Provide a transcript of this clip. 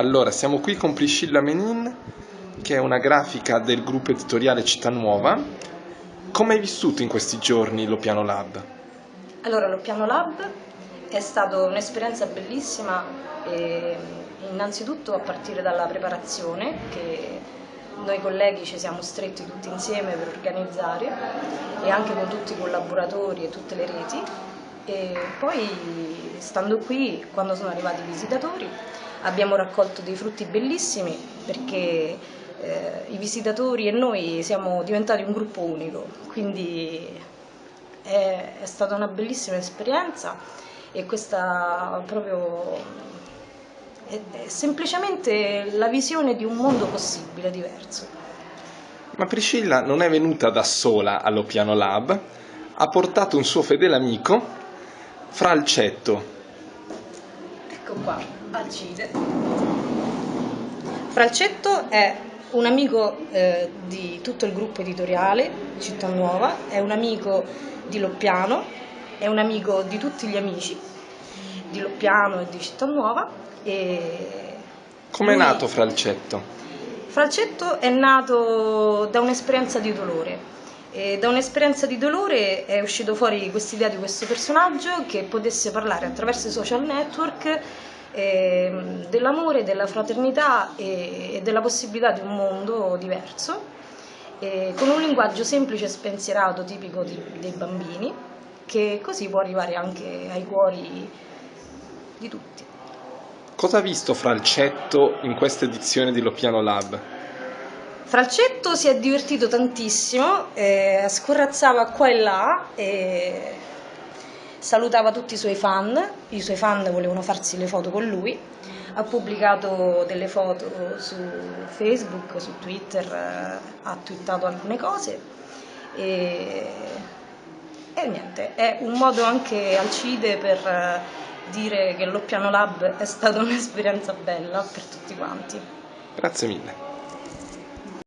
Allora, siamo qui con Priscilla Menin, che è una grafica del gruppo editoriale Città Nuova. Come hai vissuto in questi giorni lo Piano Lab? Allora, lo Piano Lab è stata un'esperienza bellissima, innanzitutto a partire dalla preparazione che noi colleghi ci siamo stretti tutti insieme per organizzare e anche con tutti i collaboratori e tutte le reti e poi stando qui quando sono arrivati i visitatori abbiamo raccolto dei frutti bellissimi perché eh, i visitatori e noi siamo diventati un gruppo unico quindi è, è stata una bellissima esperienza e questa proprio è semplicemente la visione di un mondo possibile, diverso. Ma Priscilla non è venuta da sola allo Piano Lab, ha portato un suo fedele amico, Fralcetto. Ecco qua, Alcide. Fralcetto è un amico eh, di tutto il gruppo editoriale Città Nuova, è un amico di Loppiano, è un amico di tutti gli amici di Loppiano e di Città Nuova e Come è nato Fralcetto? Fralcetto è nato da un'esperienza di dolore. E da un'esperienza di dolore è uscito fuori questa idea di questo personaggio che potesse parlare attraverso i social network eh, dell'amore, della fraternità e, e, della possibilità di un mondo diverso, eh, con un linguaggio semplice e spensierato tipico di, dei bambini, che così può arrivare anche ai cuori di tutti. Cosa ha visto Fralcetto in questa edizione di Lopiano Lab? Fralcetto si è divertito tantissimo, eh, scorrazzava qua e là, e salutava tutti i suoi fan, i suoi fan volevano farsi le foto con lui, ha pubblicato delle foto su Facebook, su Twitter, eh, ha twittato alcune cose e, e niente, è un modo anche Alcide per eh, dire che l'Oppiano Lab è stata un'esperienza bella per tutti quanti. Grazie mille.